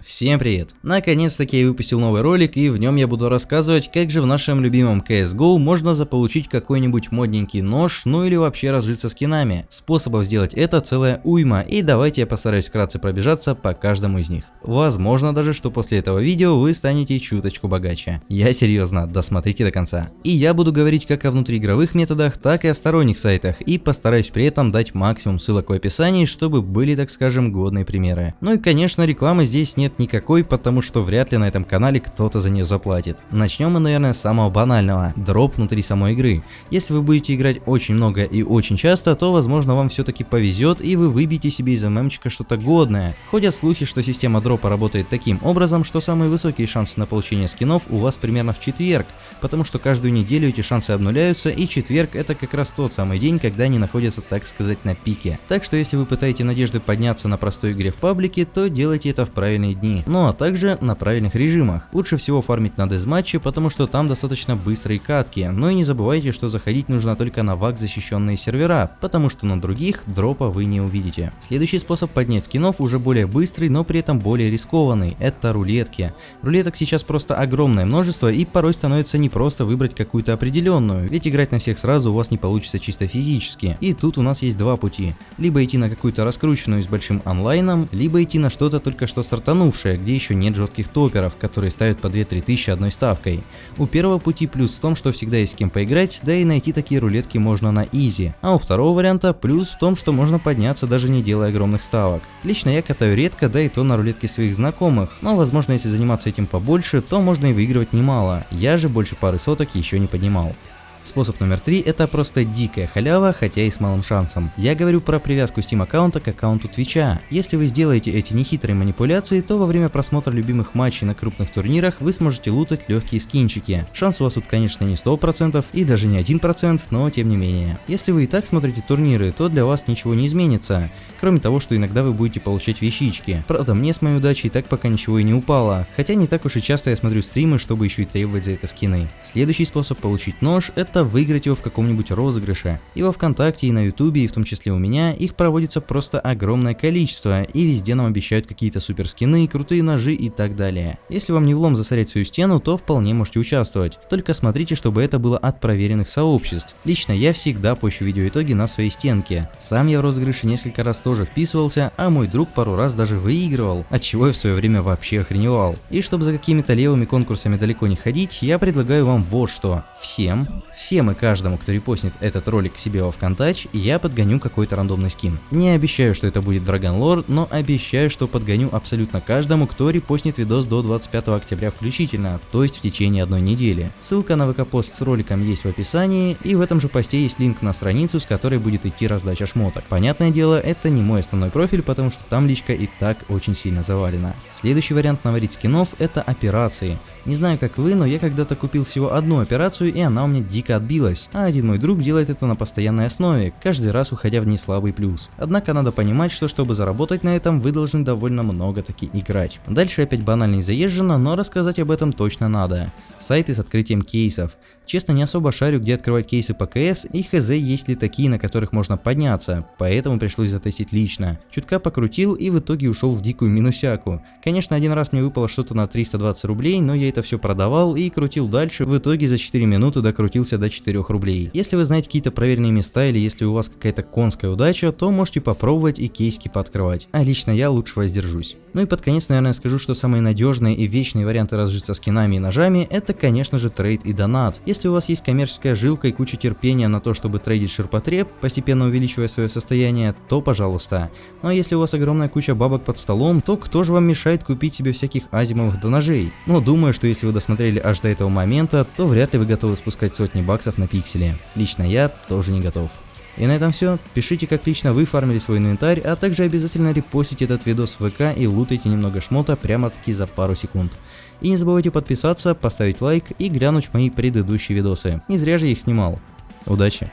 Всем привет! Наконец-таки я выпустил новый ролик и в нем я буду рассказывать, как же в нашем любимом CSGO можно заполучить какой-нибудь модненький нож, ну или вообще разжиться скинами. Способов сделать это целая уйма и давайте я постараюсь вкратце пробежаться по каждому из них. Возможно даже, что после этого видео вы станете чуточку богаче. Я серьезно, досмотрите до конца. И я буду говорить как о внутриигровых методах, так и о сторонних сайтах и постараюсь при этом дать максимум ссылок в описании, чтобы были так скажем годные примеры. Ну и конечно рекламы здесь нет нет никакой, потому что вряд ли на этом канале кто-то за нее заплатит. Начнем мы, наверное, с самого банального – дроп внутри самой игры. Если вы будете играть очень много и очень часто, то возможно вам все-таки повезет и вы выбьете себе из ММчика что-то годное. Ходят слухи, что система дропа работает таким образом, что самые высокие шансы на получение скинов у вас примерно в четверг, потому что каждую неделю эти шансы обнуляются и четверг это как раз тот самый день, когда они находятся так сказать на пике. Так что если вы пытаете надежды подняться на простой игре в паблике, то делайте это в правильные дни, ну а также на правильных режимах. Лучше всего фармить на дезматче, потому что там достаточно быстрые катки, но и не забывайте, что заходить нужно только на вак защищенные сервера, потому что на других дропа вы не увидите. Следующий способ поднять скинов уже более быстрый, но при этом более рискованный, это рулетки. Рулеток сейчас просто огромное множество и порой становится не просто выбрать какую-то определенную, ведь играть на всех сразу у вас не получится чисто физически. И тут у нас есть два пути, либо идти на какую-то раскрученную с большим онлайном, либо идти на что-то только что стартанувшее стартанувшая, где еще нет жестких топеров, которые ставят по 2-3 тысячи одной ставкой. У первого пути плюс в том, что всегда есть с кем поиграть, да и найти такие рулетки можно на изи. А у второго варианта плюс в том, что можно подняться даже не делая огромных ставок. Лично я катаю редко, да и то на рулетке своих знакомых, но возможно если заниматься этим побольше, то можно и выигрывать немало. Я же больше пары соток еще не поднимал. Способ номер три – это просто дикая халява, хотя и с малым шансом. Я говорю про привязку Steam аккаунта к аккаунту Твича. Если вы сделаете эти нехитрые манипуляции, то во время просмотра любимых матчей на крупных турнирах вы сможете лутать легкие скинчики. Шанс у вас тут конечно не 100% и даже не 1%, но тем не менее. Если вы и так смотрите турниры, то для вас ничего не изменится, кроме того, что иногда вы будете получать вещички. Правда, мне с моей удачей так пока ничего и не упало, хотя не так уж и часто я смотрю стримы, чтобы еще и требовать за это скины. Следующий способ получить нож – это это выиграть его в каком-нибудь розыгрыше. И во Вконтакте, и на Ютубе, и в том числе у меня, их проводится просто огромное количество, и везде нам обещают какие-то супер скины, крутые ножи и так далее. Если вам не влом засорять свою стену, то вполне можете участвовать. Только смотрите, чтобы это было от проверенных сообществ. Лично я всегда пощу видеоитоги на своей стенке. Сам я в розыгрыше несколько раз тоже вписывался, а мой друг пару раз даже выигрывал, от чего я в свое время вообще охреневал. И чтобы за какими-то левыми конкурсами далеко не ходить, я предлагаю вам вот что. Всем, всем и каждому, кто репостнит этот ролик к себе во Вконтач, я подгоню какой-то рандомный скин. Не обещаю, что это будет Lore, но обещаю, что подгоню абсолютно каждому, кто репостнит видос до 25 октября включительно, то есть в течение одной недели. Ссылка на ВК-пост с роликом есть в описании, и в этом же посте есть линк на страницу, с которой будет идти раздача шмоток. Понятное дело, это не мой основной профиль, потому что там личка и так очень сильно завалена. Следующий вариант наварить скинов это операции. Не знаю как вы, но я когда-то купил всего одну операцию и она у меня дико отбилась, а один мой друг делает это на постоянной основе, каждый раз уходя в неслабый плюс. Однако надо понимать, что чтобы заработать на этом, вы должны довольно много таки играть. Дальше опять банально и заезжено, но рассказать об этом точно надо. Сайты с открытием кейсов. Честно, не особо шарю, где открывать кейсы по КС и хз есть ли такие, на которых можно подняться, поэтому пришлось затестить лично. Чутка покрутил и в итоге ушел в дикую минусяку. Конечно, один раз мне выпало что-то на 320 рублей, но я это все продавал и крутил дальше, в итоге за 4 минуты докрутился до 4 рублей. Если вы знаете какие-то проверенные места или если у вас какая-то конская удача, то можете попробовать и кейски пооткрывать. А лично я лучше воздержусь. Ну и под конец, наверное, скажу, что самые надежные и вечные варианты разжиться скинами и ножами, это, конечно же, трейд и донат. У вас есть коммерческая жилка и куча терпения на то, чтобы трейдить ширпотреб, постепенно увеличивая свое состояние, то пожалуйста. Ну а если у вас огромная куча бабок под столом, то кто же вам мешает купить себе всяких азимовых до ножей? Но думаю, что если вы досмотрели аж до этого момента, то вряд ли вы готовы спускать сотни баксов на пиксели. Лично я тоже не готов. И на этом все. Пишите, как лично вы фармили свой инвентарь, а также обязательно репостите этот видос в ВК и лутайте немного шмота прямо-таки за пару секунд. И не забывайте подписаться, поставить лайк и глянуть мои предыдущие видосы. Не зря же их снимал. Удачи!